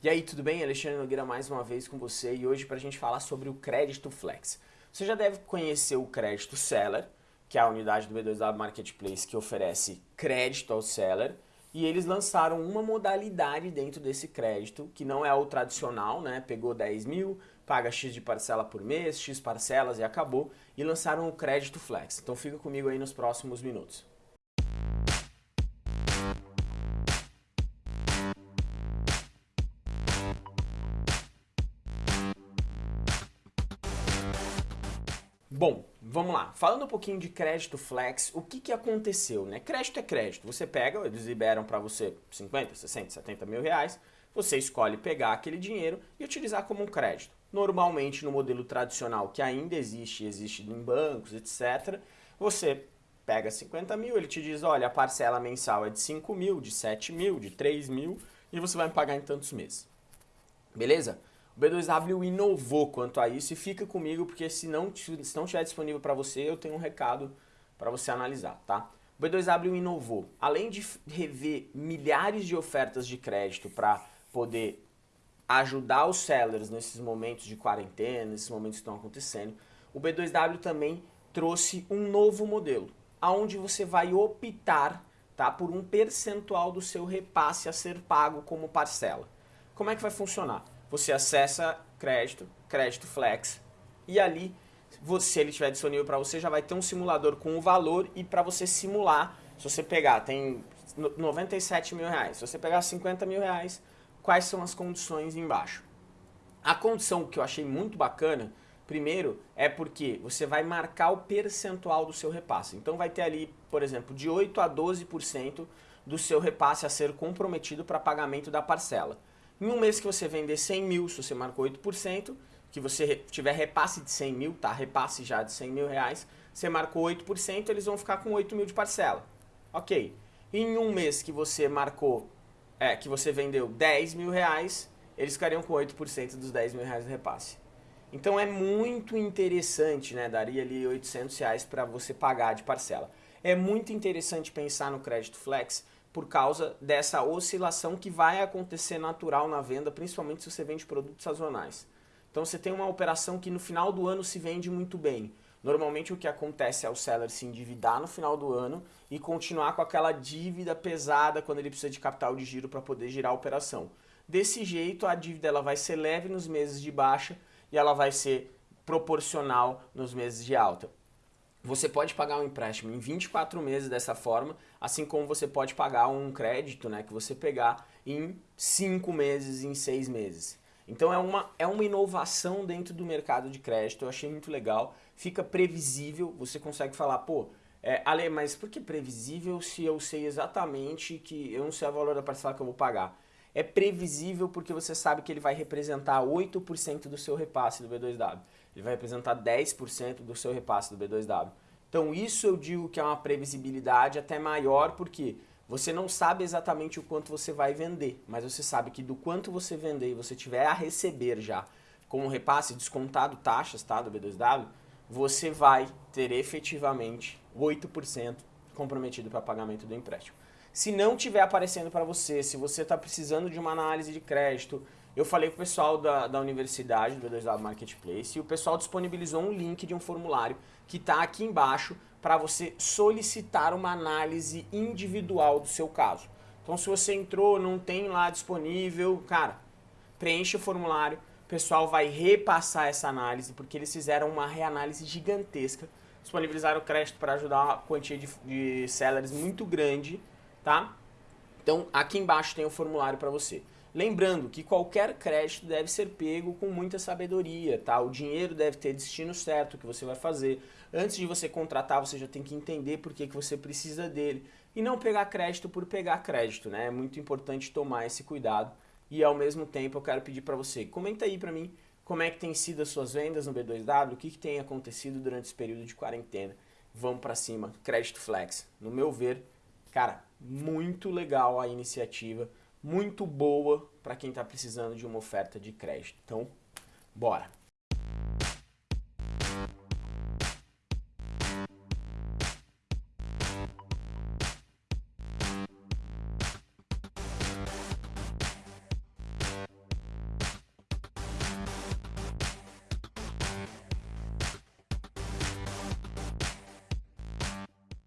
E aí, tudo bem? Alexandre Nogueira mais uma vez com você e hoje para a gente falar sobre o crédito flex. Você já deve conhecer o crédito seller, que é a unidade do B2W Marketplace que oferece crédito ao seller, e eles lançaram uma modalidade dentro desse crédito, que não é o tradicional, né? Pegou 10 mil, paga X de parcela por mês, X parcelas e acabou, e lançaram o crédito flex. Então fica comigo aí nos próximos minutos. Bom, vamos lá. Falando um pouquinho de crédito flex, o que, que aconteceu? Né? Crédito é crédito. Você pega, eles liberam para você 50, 60, 70 mil reais, você escolhe pegar aquele dinheiro e utilizar como um crédito. Normalmente no modelo tradicional que ainda existe, existe em bancos, etc., você pega 50 mil, ele te diz, olha, a parcela mensal é de 5 mil, de 7 mil, de 3 mil, e você vai pagar em tantos meses. Beleza? O B2W inovou quanto a isso e fica comigo porque se não, se não estiver disponível para você, eu tenho um recado para você analisar, tá? O B2W inovou. Além de rever milhares de ofertas de crédito para poder ajudar os sellers nesses momentos de quarentena, nesses momentos que estão acontecendo, o B2W também trouxe um novo modelo, aonde você vai optar tá, por um percentual do seu repasse a ser pago como parcela. Como é que vai funcionar? Você acessa crédito, crédito flex, e ali, se ele estiver disponível para você, já vai ter um simulador com o valor e para você simular, se você pegar, tem 97 mil reais, se você pegar 50 mil reais, quais são as condições embaixo. A condição que eu achei muito bacana, primeiro, é porque você vai marcar o percentual do seu repasse. Então vai ter ali, por exemplo, de 8 a 12% do seu repasse a ser comprometido para pagamento da parcela. Em um mês que você vender 100 mil, se você marcou 8%, que você tiver repasse de 100 mil, tá? Repasse já de 100 mil reais, você marcou 8%, eles vão ficar com 8 mil de parcela. Ok. Em um mês que você marcou, é, que você vendeu 10 mil reais, eles ficariam com 8% dos 10 mil reais de repasse. Então é muito interessante, né? Daria ali 800 reais para você pagar de parcela. É muito interessante pensar no crédito flex, por causa dessa oscilação que vai acontecer natural na venda, principalmente se você vende produtos sazonais. Então você tem uma operação que no final do ano se vende muito bem. Normalmente o que acontece é o seller se endividar no final do ano e continuar com aquela dívida pesada quando ele precisa de capital de giro para poder girar a operação. Desse jeito a dívida ela vai ser leve nos meses de baixa e ela vai ser proporcional nos meses de alta. Você pode pagar um empréstimo em 24 meses dessa forma, assim como você pode pagar um crédito né, que você pegar em 5 meses, em 6 meses. Então é uma, é uma inovação dentro do mercado de crédito, eu achei muito legal, fica previsível, você consegue falar, pô, é, Ale, mas por que previsível se eu sei exatamente que eu não sei o valor da parcela que eu vou pagar? É previsível porque você sabe que ele vai representar 8% do seu repasse do B2W ele vai representar 10% do seu repasse do B2W. Então isso eu digo que é uma previsibilidade até maior, porque você não sabe exatamente o quanto você vai vender, mas você sabe que do quanto você vender e você tiver a receber já com o repasse descontado taxas tá, do B2W, você vai ter efetivamente 8% comprometido para pagamento do empréstimo. Se não tiver aparecendo para você, se você está precisando de uma análise de crédito, eu falei com o pessoal da, da universidade, do B2W Marketplace, e o pessoal disponibilizou um link de um formulário que está aqui embaixo para você solicitar uma análise individual do seu caso. Então se você entrou, não tem lá disponível, cara, preenche o formulário, o pessoal vai repassar essa análise, porque eles fizeram uma reanálise gigantesca, disponibilizaram crédito para ajudar uma quantia de, de sellers muito grande, tá? Então aqui embaixo tem o formulário para você. Lembrando que qualquer crédito deve ser pego com muita sabedoria, tá? O dinheiro deve ter destino certo que você vai fazer. Antes de você contratar, você já tem que entender por que, que você precisa dele. E não pegar crédito por pegar crédito, né? É muito importante tomar esse cuidado. E ao mesmo tempo eu quero pedir para você, comenta aí para mim como é que tem sido as suas vendas no B2W, o que, que tem acontecido durante esse período de quarentena. Vamos para cima, Crédito Flex. No meu ver, cara, muito legal a iniciativa muito boa para quem está precisando de uma oferta de crédito. Então, bora!